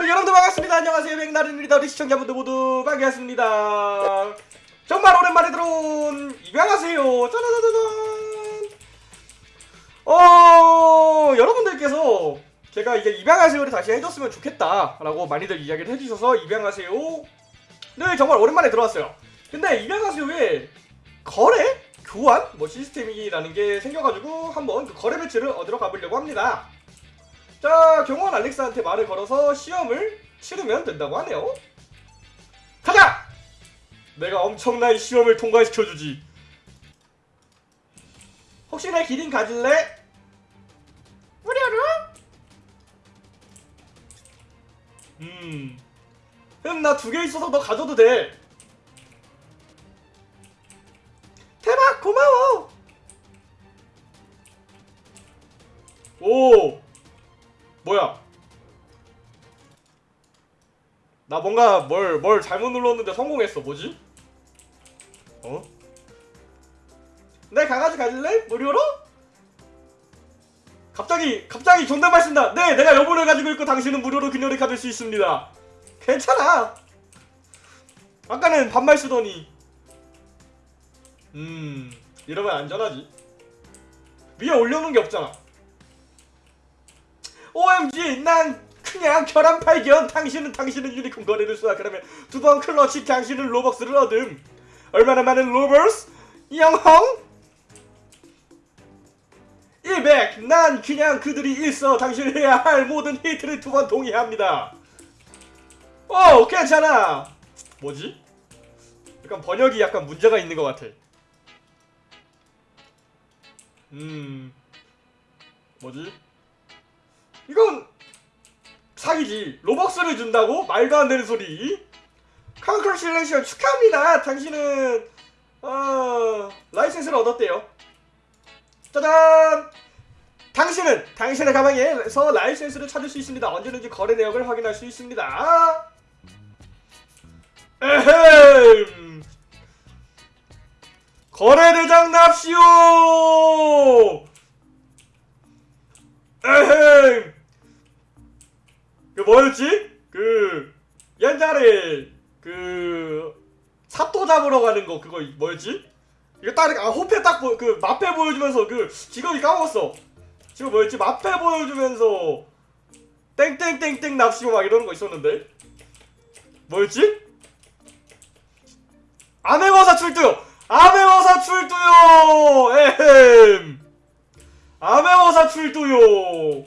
우리 여러분들 반갑습니다. 안녕하세요. 백나른입니다. 우리 시청자분들 모두 반갑습니다. 정말 오랜만에 들어온 입양하세요. 짜라자자잔. 어, 여러분들께서 제가 이제 입양하세요를 다시 해줬으면 좋겠다라고 많이들 이야기를 해주셔서 입양하세요. 네, 정말 오랜만에 들어왔어요. 근데 입양하세요에 거래? 교환? 뭐 시스템이라는 게 생겨가지고 한번 그 거래 배치를 얻으러 가보려고 합니다. 자, 경호원 알렉스한테 말을 걸어서 시험을 치르면 된다고 하네요. 가자! 내가 엄청난 시험을 통과시켜주지. 혹시 내 기린 가질래? 무료로? 음. 음, 나두 개 있어서 너 가져도 돼. 나 뭔가 뭘, 뭘 잘못 눌렀는데 성공했어. 뭐지? 어? 내 강아지 가질래? 무료로? 갑자기, 갑자기 존댓말 쓴다. 네, 내가 여분을 가지고 있고 당신은 무료로 그녀를 가질 수 있습니다. 괜찮아. 아까는 반말 쓰더니. 음, 이러면 안전하지. 위에 올려놓은 게 없잖아. OMG 난 그냥 결함 발견 당신은 당신은 유니콘 거래를 쏘아 그러면 두 번 클러치 당신은 로벅스를 얻음. 얼마나 많은 로벅스? 영홍? 100 난 그냥 그들이 있어. 당신이 해야 할 모든 히트를 두 번 동의합니다. 어 괜찮아. 뭐지? 약간 번역이 약간 문제가 있는 것 같아. 음. 뭐지? 이건 사기지. 로벅스를 준다고? 말도 안 되는 소리. Congratulation 축하합니다. 당신은 어, 라이센스를 얻었대요. 짜잔! 당신은 당신의 가방에서 라이센스를 찾을 수 있습니다. 언제든지 거래 내역을 확인할 수 있습니다. 에헴! 거래대장 납시오! 에헴! 그 뭐였지? 그 옛날에 그 사또 잡으러 가는 거 그거 뭐였지? 이거 딱 아 호패 딱그 마패 보여주면서 그 직업이 까먹었어. 지금 뭐였지? 마패 보여주면서 땡땡땡땡 납시고 막 이러는 거 있었는데 뭐였지? 아메워사 출두요. 아메워사 출두요. 에헴. 아메워사 출두요.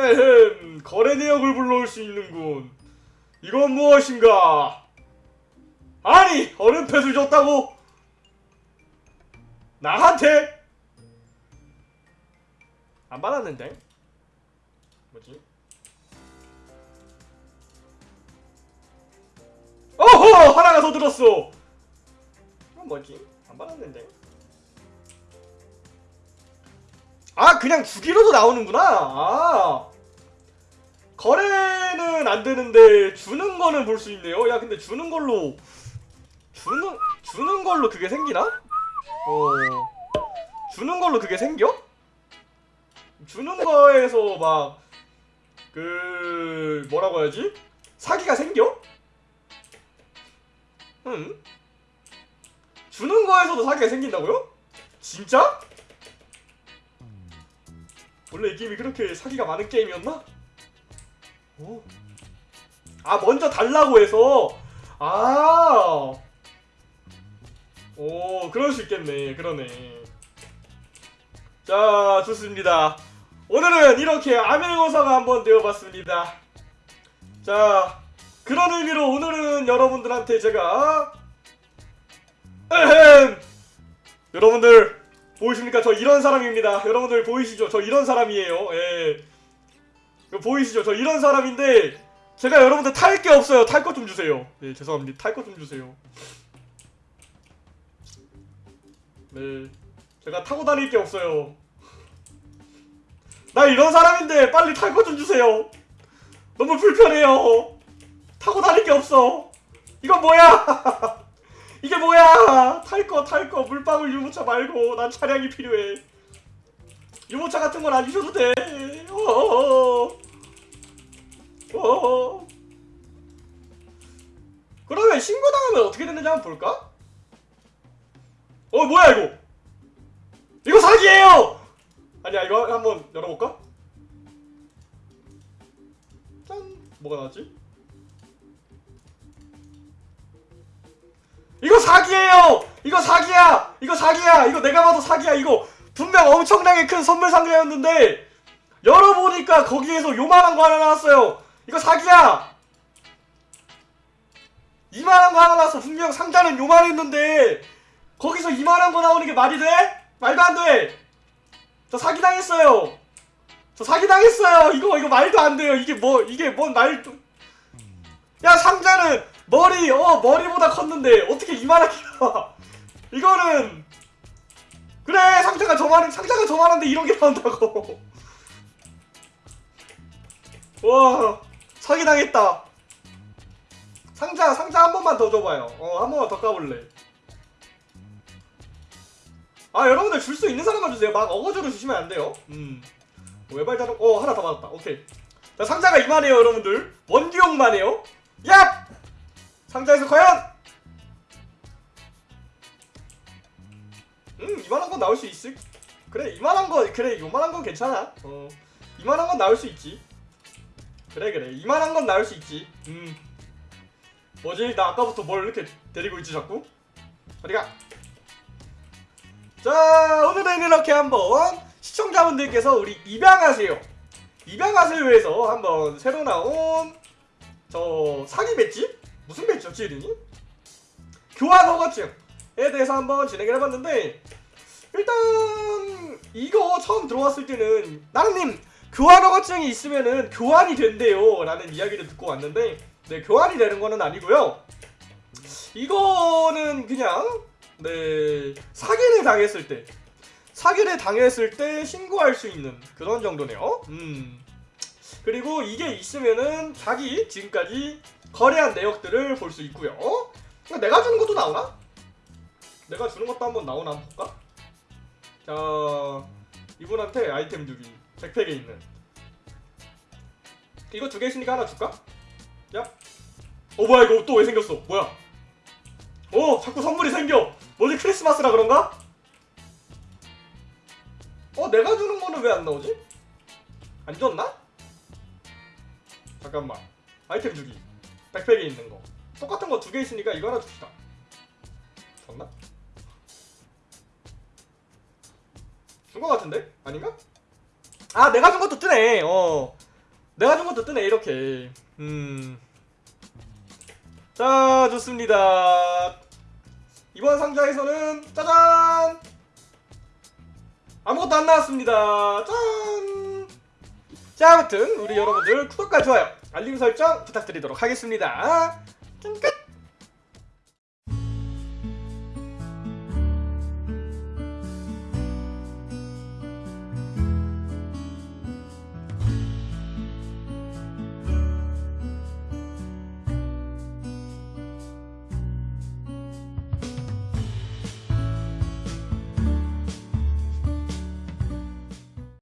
에헴, 거래 내역을 불러올 수 있는군. 이건 무엇인가? 아니, 얼음패를 줬다고? 나한테? 안 받았는데? 뭐지? 어허! 하나가 더 들었어! 이건 뭐지? 안 받았는데? 아 그냥 주기로도 나오는구나 아 거래는 안 되는데 주는 거는 볼 수 있네요 야 근데 주는 걸로 주는 주는 걸로 그게 생기나? 어 주는 걸로 그게 생겨? 주는 거에서 막 그 뭐라고 해야지? 사기가 생겨? 응? 주는 거에서도 사기가 생긴다고요? 진짜? 원래 이 게임이 그렇게 사기가 많은 게임이었나? 오. 아 먼저 달라고 해서 아. 오 그럴 수 있겠네 그러네 자 좋습니다 오늘은 이렇게 아멜고사가 한번 되어봤습니다 자 그런 의미로 오늘은 여러분들한테 제가 에헴 여러분들 보이십니까? 저 이런 사람입니다. 여러분들 보이시죠? 저 이런 사람이에요. 예. 보이시죠? 저 이런 사람인데 제가 여러분들 탈 게 없어요. 탈 것 좀 주세요. 네, 죄송합니다. 탈 것 좀 주세요. 네. 제가 타고 다닐 게 없어요. 나 이런 사람인데 빨리 탈 것 좀 주세요. 너무 불편해요. 타고 다닐 게 없어. 이건 뭐야? 이게 뭐야? 탈 거, 탈 거. 물방울 유모차 말고 난 차량이 필요해. 유모차 같은 건 안 주셔도 돼. 어어어. 어. 그러면 신고당하면 어떻게 되는지 한번 볼까? 어 뭐야 이거? 이거 사기예요! 아니야 이거 한번 열어볼까? 짠 뭐가 나왔지? 이거 사기예요! 이거 사기야! 이거 사기야! 이거 내가 봐도 사기야 이거 분명 엄청나게 큰 선물 상자였는데 열어보니까 거기에서 요만한 거 하나 나왔어요 이거 사기야! 이만한 거 하나 나왔어 분명 상자는 요만했는데 거기서 이만한 거 나오는 게 말이 돼? 말도 안 돼! 저 사기당했어요! 저 사기당했어요! 이거 이거 말도 안 돼요 이게 뭐 이게 뭔 말도 야 상자는 머리 어 머리보다 컸는데 어떻게 이만하게 나와 이거는 그래 상자가 저만 상자가 저만한데 이런 게 나온다고 와 사기당했다. 상자 상자 한 번만 더 줘봐요. 어 한 번만 더 까볼래. 아 여러분들 줄 수 있는 사람만 주세요. 막 어거지로 주시면 안 돼요. 음. 외발자동 어 하나 더 받았다. 오케이. 자 상자가 이만해요 여러분들. 원기용만 해요. 야 상자에서 과연! 음 이만한 건 나올 수 있을 그래 이만한 거 그래 요만한 건 괜찮아. 어 이만한 건 나올 수 있지 그래 그래. 이만한 건 나올 수 있지. 음. 뭐지? 나 아까부터 뭘 이렇게 데리고 있지 자꾸? 어디가? 자 오늘은 이렇게 한번 시청자분들께서 우리 입양하세요. 입양하세요에서 한번 새로 나온 저 사기 배지? 무슨 배지였지 이름이? 교환 허가증에 대해서 한번 진행을 해봤는데 일단 이거 처음 들어왔을 때는 나는님 교환 허가증이 있으면은 교환이 된대요. 라는 이야기를 듣고 왔는데 네 교환이 되는 거는 아니고요. 이거는 그냥 네 사기를 당했을 때 사기를 당했을 때 신고할 수 있는 그런 정도네요. 음. 그리고 이게 있으면은 자기 지금까지 거래한 내역들을 볼 수 있고요. 내가 주는 것도 나오나? 내가 주는 것도 한번 나오나 볼까? 자 이분한테 아이템 주기 백팩에 있는 이거 두 개 있으니까 하나 줄까? 야. 어 뭐야 이거 또 왜 생겼어? 뭐야? 어 자꾸 선물이 생겨. 뭐지 크리스마스라 그런가? 어 내가 주는 거는 왜 안 나오지? 안 줬나? 잠깐만 아이템 주기 백팩에 있는 거 똑같은 거 두 개 있으니까 이거 하나 줍시다. 줬나? 준 거 같은데? 아닌가? 아 내가 준 것도 뜨네. 어 내가 준 것도 뜨네 이렇게. 음. 자 좋습니다. 이번 상자에서는 짜잔 아무것도 안 나왔습니다. 짠. 자 아무튼 우리 여러분들 구독과 좋아요 알림 설정 부탁드리도록 하겠습니다. 끝.